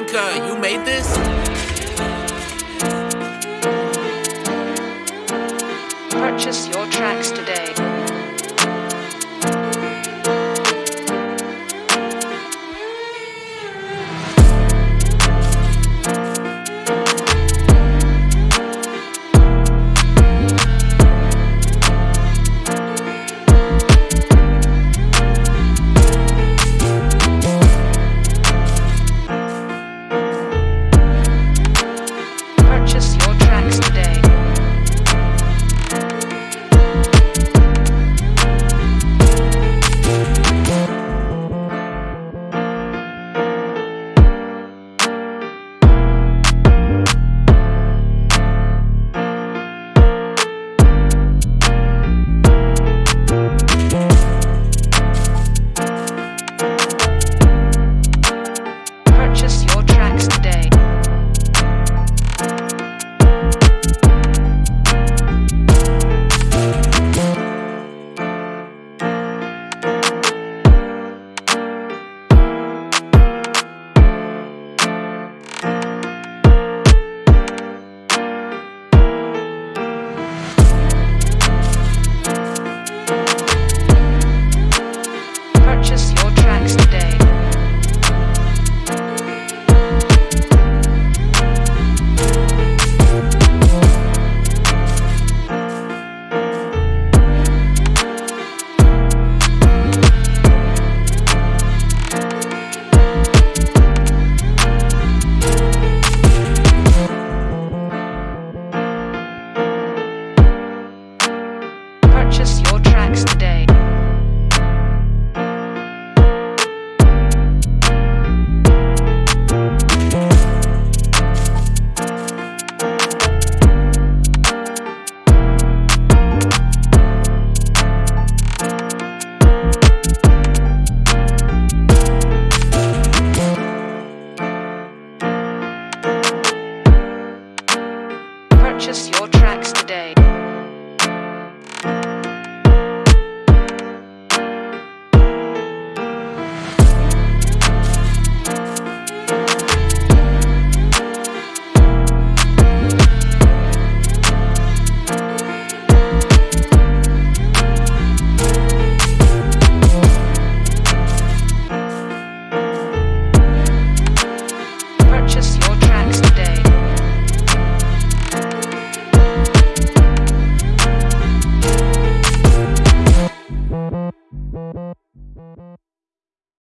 You made this? Purchase your tracks today. Purchase your tracks today.